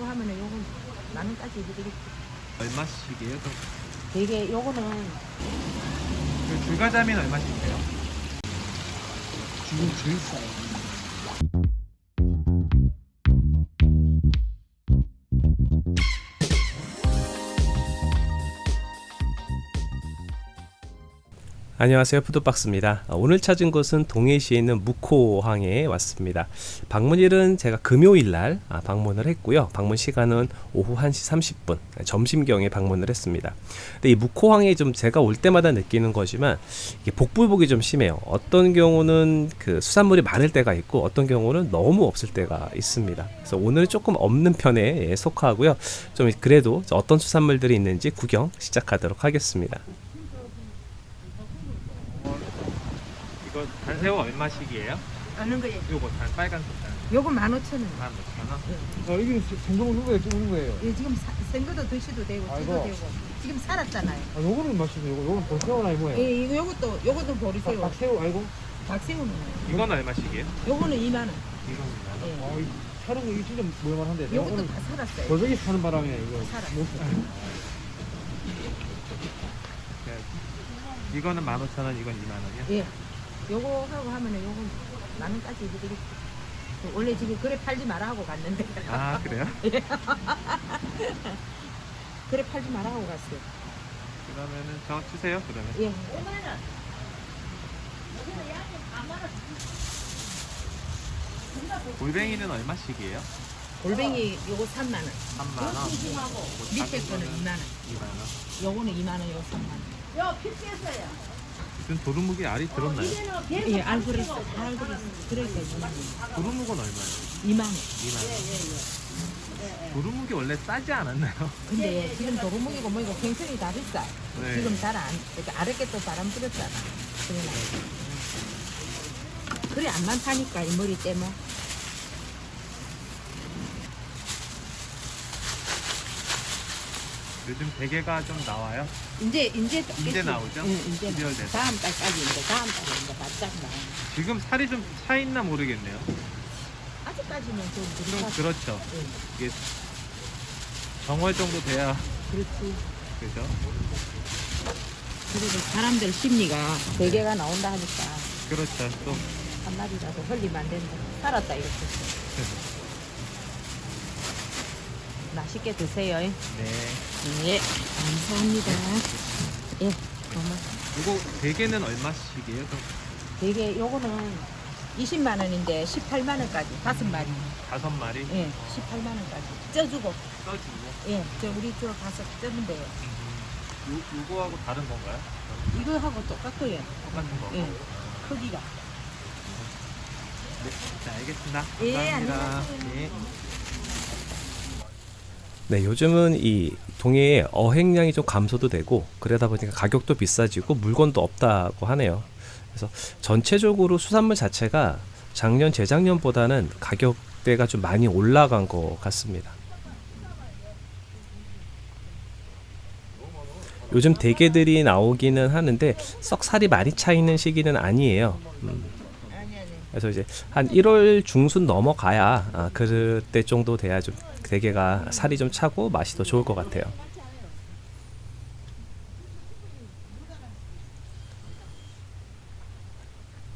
하면은 요건 만 원까지 해드릴게요. 얼마씩이에요? 또? 되게 요거는 그 줄가자미는 얼마씩이에요? 지금 제일 싸요. 안녕하세요. 푸드박스입니다. 어, 오늘 찾은 곳은 동해시에 있는 묵호항에 왔습니다. 방문일은 제가 금요일날 아, 방문을 했고요. 방문 시간은 오후 1시 30분 점심경에 방문을 했습니다. 근데 이 묵호항에 좀 제가 올 때마다 느끼는 거지만 이게 복불복이 좀 심해요. 어떤 경우는 그 수산물이 많을 때가 있고 어떤 경우는 너무 없을 때가 있습니다. 그래서 오늘 조금 없는 편에 예, 속하고요. 좀 그래도 어떤 수산물들이 있는지 구경 시작하도록 하겠습니다 이거 단새우 얼마씩이에요? 아는 거예요. 요거 단 빨간 색깔 요건 만 오천 원. 만 오천 원? 어, 이게 생동 누구예요 찍는 거예요? 예, 지금 사, 생거도 드셔도 되고 찌도 아이고. 되고 지금 살았잖아요. 아, 요거는 맛있네. 요거, 요거는 볼새우나 이 뭐예요? 예, 이거 요것도 요것도 보리새우. 박- 박새우 알고? 박새우는 이건 얼마씩이에요? 요거는 2만 원. 이건 만 원. 예. 아, 이 차는 거 이거 진짜 모양만한데. 내가 요것도 다 살았어요. 골뱅이 사는 바람에 이거. 살아. 못- 네. 이거는 만 오천 원, 이건 이만 원이요? 예. 요거 하고 하면은 요건 만 원까지 해드릴게요. 원래 지금 그래 팔지 마라 하고 갔는데 아 그래요? 그래 팔지 마라 하고 갔어요. 그러면은 저 주세요 그러면 예. 골뱅이는 얼마씩이에요? 골뱅이 요거 3만 원. 3만 원 밑에 거는 2만 원. 2만 원 요거는 2만 원, 요거 3만 원. 지금 도루묵이 알이 들었나요? 예, 알고 그랬어. 그러니까 2만 원. 도루묵은 얼마예요? 2만 원. 2만 원 도루묵이 원래 싸지 않았나요? 근데 지금 도루묵이고 뭐이고 생선이 다 비싸. 네. 지금 잘 안, 그러니까 아랫게 또 바람. 그래 그래 안 많다니까 이 머리 때문에. 요즘 대게가 좀 나와요? 이제 이제 이제 나오죠? 응, 이제 12월 돼서. 다음 달까지 이제 다음 달에 이제 바짝 나. 지금 살이 좀 차 있나 모르겠네요 아직까지는 좀 좀 그렇다. 그렇죠 응, 이게 정월 정도 돼야 그렇지. 그죠? 그래도 사람들 심리가 대게가 나온다 하니까 그렇죠 또 한 마리라도 흘리면 안 된다. 살았다 이렇게. 맛있게 드세요. 네. 예, 감사합니다. 예, 고마. 이거 대게는 얼마씩이에요? 좀 되게 요거는 20만 원인데 18만 원까지 다섯 마리. 다섯 마리 예, 18만 원까지 쪄주고. 써주고 예, 저 우리 쪽 가서 쪄면 돼요. 요, 요거하고 다른 건가요? 이거하고 똑같고요. 똑같은 거 예, 크기가. 네, 네 알겠습니다 예, 감사합니다 안녕하세요. 네. 네, 요즘은 이 동해의 어획량이 좀 감소도 되고 그러다 보니까 가격도 비싸지고 물건도 없다고 하네요. 그래서 전체적으로 수산물 자체가 작년 재작년보다는 가격대가 좀 많이 올라간 것 같습니다. 요즘 대게들이 나오기는 하는데 썩 살이 많이 차 있는 시기는 아니에요. 음. 그래서 이제 한 1월 중순 넘어가야 아, 그때 정도 돼야 좀 대게가 살이 좀 차고 맛이 더 좋을 것 같아요.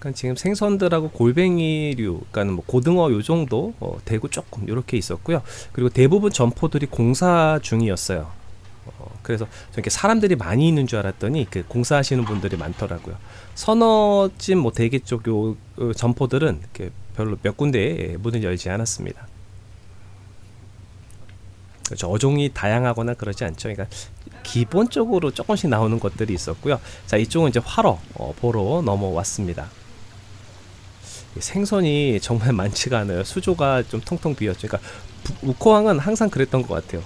그러니까 지금 생선들하고 골뱅이류, 그러니까 뭐 고등어 요 정도 어, 대구 조금 이렇게 있었고요. 그리고 대부분 점포들이 공사 중이었어요. 어, 그래서 저렇게 사람들이 많이 있는 줄 알았더니 그 공사하시는 분들이 많더라고요. 서너 찜뭐 대게 쪽 요, 요 점포들은 이렇게 별로 몇 군데 문을 열지 않았습니다. 그렇죠. 어종이 다양하거나 그러지 않죠. 그러니까 기본적으로 조금씩 나오는 것들이 있었고요. 자, 이쪽은 이제 활어 어, 보러 넘어왔습니다. 이 생선이 정말 많지가 않아요. 수조가 좀 텅텅 비었죠. 그러니까 부- 우코항은 항상 그랬던 것 같아요.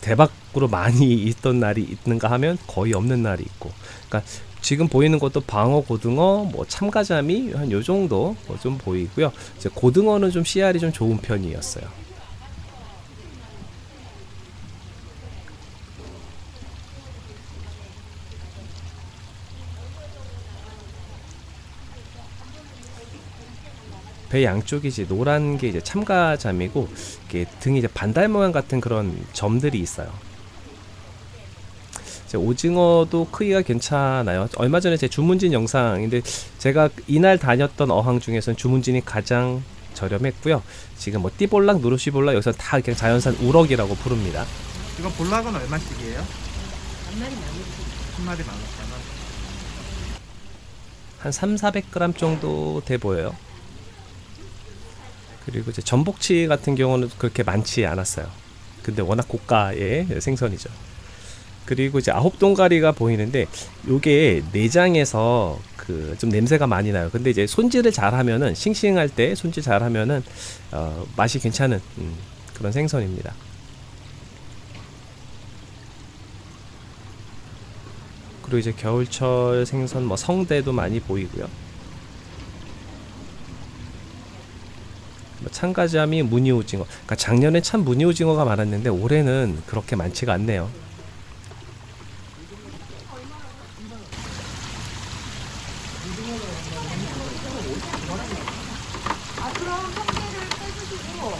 대박으로 많이 있던 날이 있는가 하면 거의 없는 날이 있고. 그러니까 지금 보이는 것도 방어, 고등어, 뭐 참가자미 한 요 정도 뭐좀 보이고요. 이제 고등어는 좀 씨알이 좀 좋은 편이었어요. 배 양쪽이 이제 노란 게 이제 참가잠이고 이게 등이 이제 반달 모양 같은 그런 점들이 있어요. 이제 오징어도 크기가 괜찮아요. 얼마 전에 제 주문진 영상인데 제가 이날 다녔던 어항 중에서는 주문진이 가장 저렴했고요. 지금 뭐 띠볼락, 누르시볼락 여기서 다 그냥 자연산 우럭이라고 부릅니다. 이거 볼락은 얼마씩이에요? 한 마리 나누지. 한 마리 만 원. 한 3, 400g 정도 돼 보여요. 그리고 이제 전복치 같은 경우는 그렇게 많지 않았어요. 근데 워낙 고가의 생선이죠. 그리고 이제 아홉 동가리가 보이는데 요게 내장에서 그 좀 냄새가 많이 나요. 근데 이제 손질을 잘 하면은 싱싱할 때 손질 잘 하면은 어, 맛이 괜찮은 음, 그런 생선입니다. 그리고 이제 겨울철 생선 뭐 성대도 많이 보이고요. 참가자미 무늬오징어. 그러니까 작년에 참 무늬오징어가 많았는데 올해는 그렇게 많지가 않네요. 아 그럼 성게를 빼주시고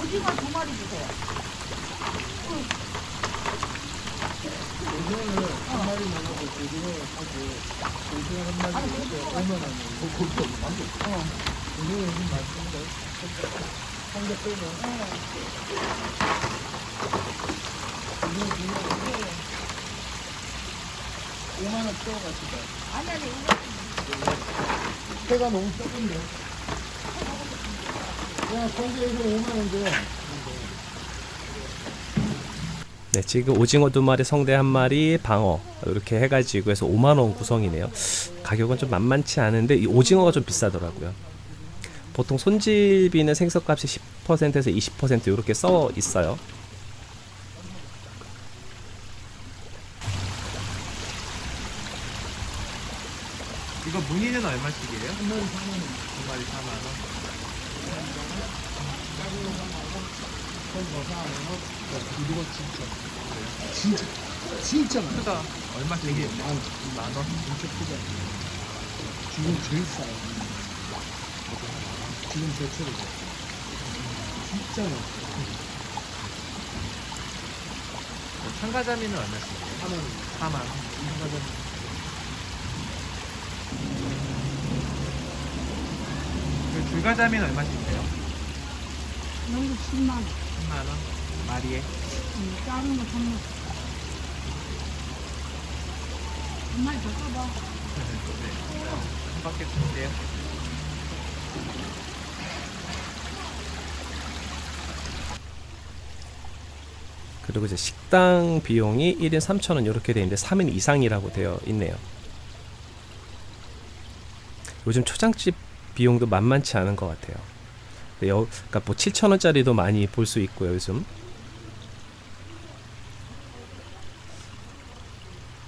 오징어 두 마리 주세요. 아니 아니 이거 배가 너무 적은데. 그냥 성게에서 5만 원 줘. 네, 지금 오징어 두 마리, 성대 한 마리, 방어 이렇게 해가지고 해서 5만 원 구성이네요. 가격은 좀 만만치 않은데 이 오징어가 좀 비싸더라고요. 보통 손질비는 생선값이 10%에서 20% 이렇게 써 있어요. 이거 무늬는 얼마씩이에요? 한 마리 4만 원. 두 마리 4만 원. 진짜, 진짜 많아. 크다. 얼마씩이에요? 만, 만 원. 진짜 크다. 지금 제일 싸요. 지금 제철이죠. 진짜 많아. 참가자미는 얼마씩이에요? 4만 원. 4만 원. 그 줄가자미는 얼마씩이에요? 여기 10만 원. 3만 원. 마리에. 음, 작은 거 3만 원. 한 마리 더 써봐. 네. 한 바퀴 줄게요. 그리고 이제 식당 비용이 1인 3,000원 이렇게 되어 있는데 3인 이상이라고 되어 있네요. 요즘 초장집 비용도 만만치 않은 것 같아요. 그러니까 뭐 7,000원짜리도 많이 볼 수 있고요, 요즘.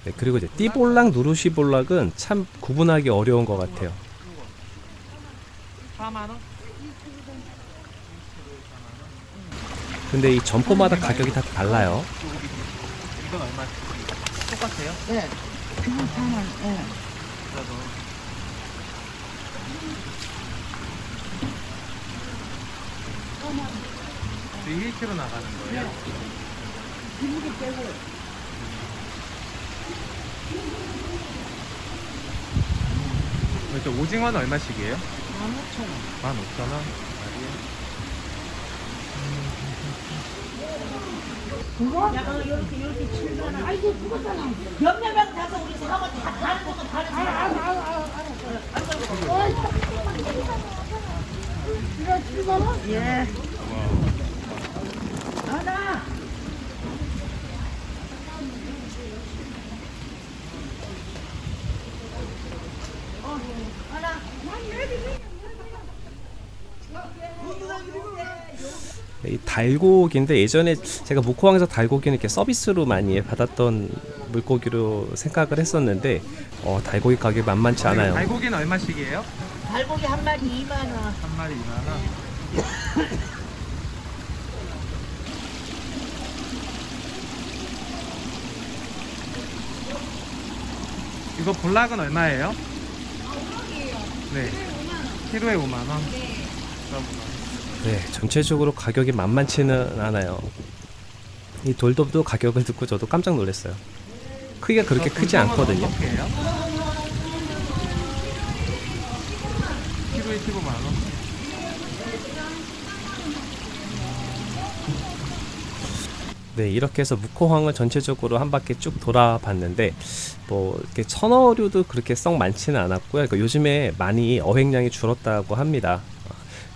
네, 그리고 이제 띠볼락, 누르시볼락은 참 구분하기 어려운 것 같아요. 4만 원? 근데 이 점포마다 가격이 다 달라요. 이건 얼마? 똑같아요? 네. 그건 4만 원. 네. 그래도 지금 1kg 나가는 거예요? 기름기 빼고. 그렇죠. 오징어는 얼마씩이에요? 15,000원. 15,000원? 그거? 약간 이렇게 이렇게 칠잖아. 아이고 그거잖아. 몇몇 명 가서 우리 사고 다 다른 것도 다른 거. 알아 알아 이거 7만 원? 예. 하나. 어, 하나. 이 달고기인데 예전에 제가 목포항에서 달고기는 이렇게 서비스로 많이 받았던 물고기로 생각을 했었는데 어, 달고기 가격이 만만치 않아요. 달고기는 얼마씩이에요? 달고기 한 마리 2만 원. 한 마리 2만 원. 이거 볼락은 얼마예요? 네. 키로에 5만 원. 네, 전체적으로 가격이 만만치는 않아요. 이 돌돔도 가격을 듣고 저도 깜짝 놀랐어요. 크기가 그렇게 크지 않거든요. 어떻게요? 키로에 15만 원. 네, 이렇게 해서 무코항을 전체적으로 한 바퀴 쭉 돌아봤는데 뭐 이렇게 천어류도 그렇게 썩 많지는 않았고요. 그러니까 요즘에 많이 어획량이 줄었다고 합니다.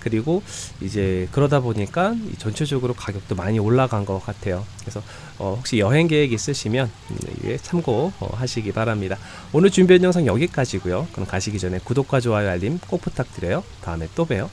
어, 그리고 이제 그러다 보니까 이 전체적으로 가격도 많이 올라간 것 같아요. 그래서 어, 혹시 여행 계획 있으시면 음, 이게 참고 어, 하시기 바랍니다. 오늘 준비한 영상 여기까지고요. 그럼 가시기 전에 구독과 좋아요 알림 꼭 부탁드려요. 다음에 또 봬요.